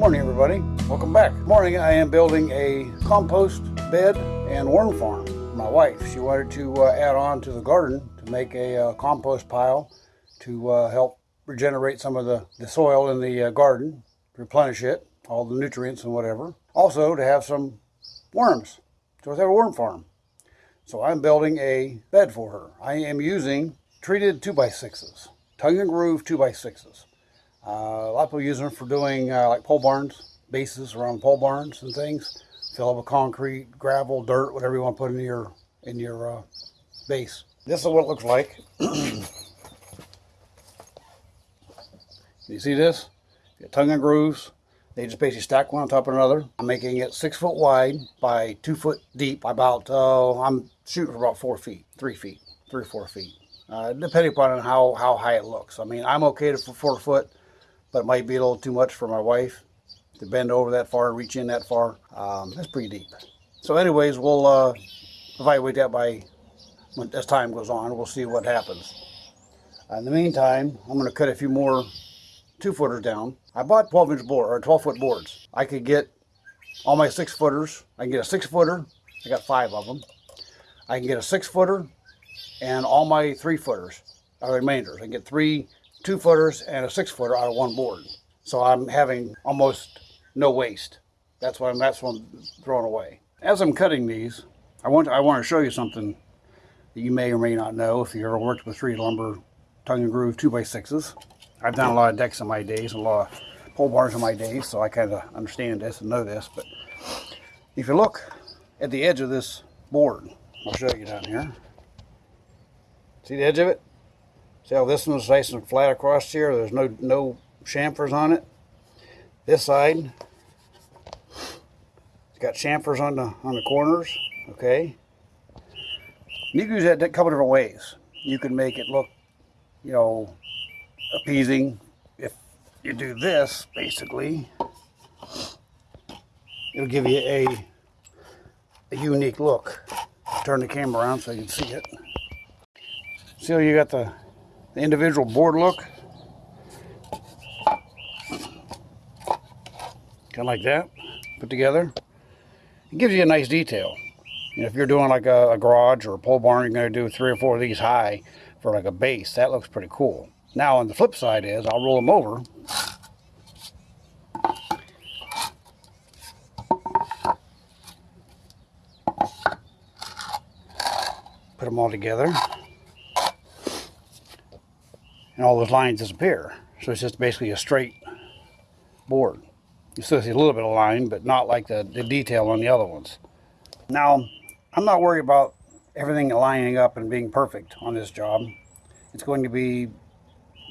Morning everybody, welcome back. Morning, I am building a compost bed and worm farm. My wife, she wanted to uh, add on to the garden to make a uh, compost pile to uh, help regenerate some of the, the soil in the uh, garden, replenish it, all the nutrients and whatever. Also to have some worms, so have a worm farm. So I'm building a bed for her. I am using treated 2x6s, tongue and groove 2x6s. Uh, a lot of people use them for doing uh, like pole barns, bases around pole barns and things. Fill up with concrete, gravel, dirt, whatever you want to put in your in your uh, base. This is what it looks like. you see this? tongue and grooves. They just basically stack one on top of another. I'm making it six foot wide by two foot deep. About uh, I'm shooting for about four feet, three feet, three or four feet, uh, depending upon how how high it looks. I mean, I'm okay to four foot but it might be a little too much for my wife to bend over that far, reach in that far. Um, that's pretty deep. So anyways, we'll uh, evaluate that by when, as time goes on. We'll see what happens. in the meantime, I'm going to cut a few more two footers down. I bought 12 inch board or 12 foot boards. I could get all my six footers. I can get a six footer. I got five of them. I can get a six footer and all my three footers, or remainders. I can get three two footers and a six footer out of one board. So I'm having almost no waste. That's what I'm, that's what I'm throwing away. As I'm cutting these, I want to, I want to show you something that you may or may not know if you ever worked with treated lumber tongue and groove 2x6s. I've done a lot of decks in my days, a lot of pole barns in my days, so I kind of understand this and know this. But if you look at the edge of this board, I'll show you down here. See the edge of it? See how this one's nice and flat across here? There's no, no chamfers on it. This side, it's got chamfers on the, on the corners, okay? You can use that a couple different ways. You can make it look, you know, appeasing. If you do this, basically, it'll give you a, a unique look. Turn the camera around so you can see it. See how you got the the individual board look. Kind of like that, put together. It gives you a nice detail. If you're doing like a, a garage or a pole barn, you're going to do three or four of these high for like a base. That looks pretty cool. Now on the flip side is, I'll roll them over. Put them all together and all those lines disappear. So it's just basically a straight board. You still see a little bit of line, but not like the, the detail on the other ones. Now, I'm not worried about everything lining up and being perfect on this job. It's going to be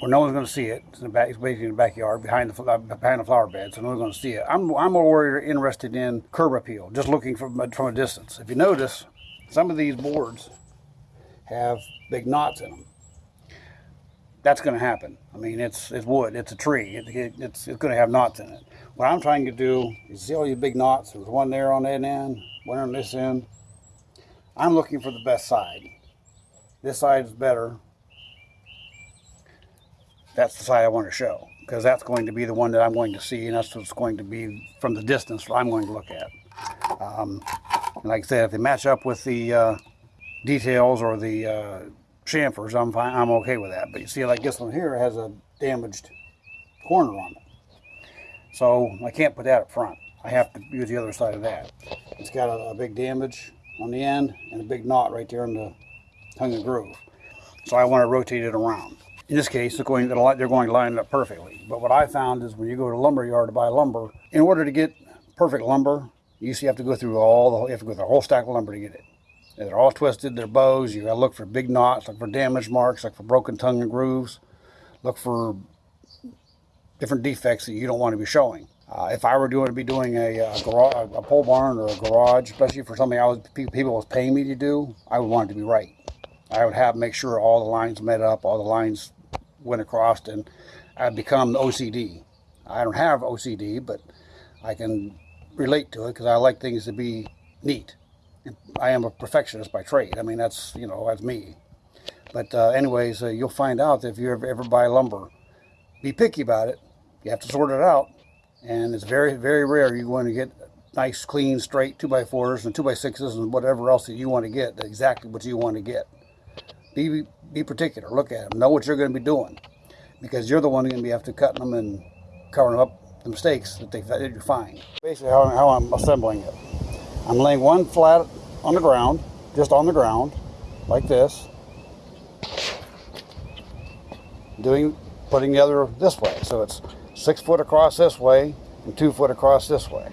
where no one's going to see it. It's, in the back, it's basically in the backyard behind the uh, behind the flower bed, so no one's going to see it. I'm I'm more worried interested in curb appeal, just looking from uh, from a distance. If you notice, some of these boards have big knots in them that's going to happen. I mean, it's it's wood, it's a tree, it, it, it's, it's going to have knots in it. What I'm trying to do is see all these big knots. There's one there on that end, one on this end. I'm looking for the best side. This side is better. That's the side I want to show because that's going to be the one that I'm going to see and that's what's going to be from the distance I'm going to look at. Um, like I said, if they match up with the uh, details or the uh, chamfers, I'm fine. I'm okay with that. But you see, like this one here has a damaged corner on it, so I can't put that up front. I have to use the other side of that. It's got a, a big damage on the end and a big knot right there in the tongue and groove. So I want to rotate it around. In this case, they're going, they're going to line up perfectly. But what I found is when you go to a lumber yard to buy lumber, in order to get perfect lumber, you usually have to go through all the, you have to go through the whole stack of lumber to get it. They're all twisted, they're bows. You gotta look for big knots, look for damage marks, look for broken tongue and grooves, look for different defects that you don't want to be showing. Uh, if I were doing to be doing a, a, garage, a pole barn or a garage, especially for something I was people was paying me to do, I would want it to be right. I would have to make sure all the lines met up, all the lines went across, and I'd become OCD. I don't have OCD, but I can relate to it because I like things to be neat. I am a perfectionist by trade. I mean, that's, you know, that's me. But uh, anyways, uh, you'll find out if you ever, ever buy lumber, be picky about it. You have to sort it out. And it's very, very rare you want to get nice, clean, straight 2x4s and 2x6s and whatever else that you want to get, exactly what you want to get. Be, be particular. Look at them. Know what you're going to be doing. Because you're the one going to be after cutting them and covering up the mistakes that, they, that you find. Basically how, how I'm assembling it. I'm laying one flat on the ground, just on the ground, like this. Doing, putting the other this way. So it's six foot across this way and two foot across this way.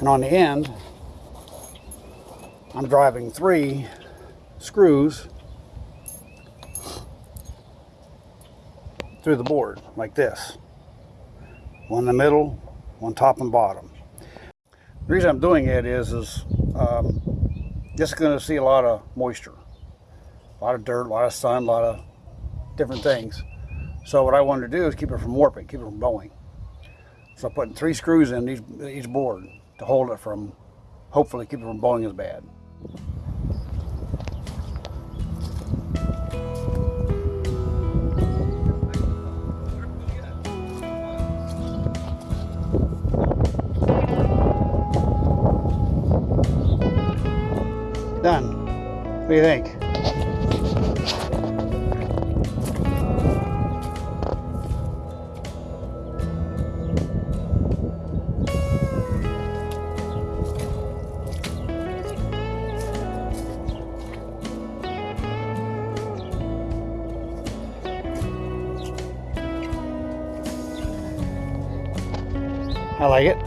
And on the end, I'm driving three screws through the board like this. One in the middle, one top and bottom. The reason I'm doing it is, is um, just going to see a lot of moisture, a lot of dirt, a lot of sun, a lot of different things. So what I wanted to do is keep it from warping, keep it from bowing. So I'm putting three screws in each, each board to hold it from, hopefully keep it from bowing as bad. What do you think? I like it.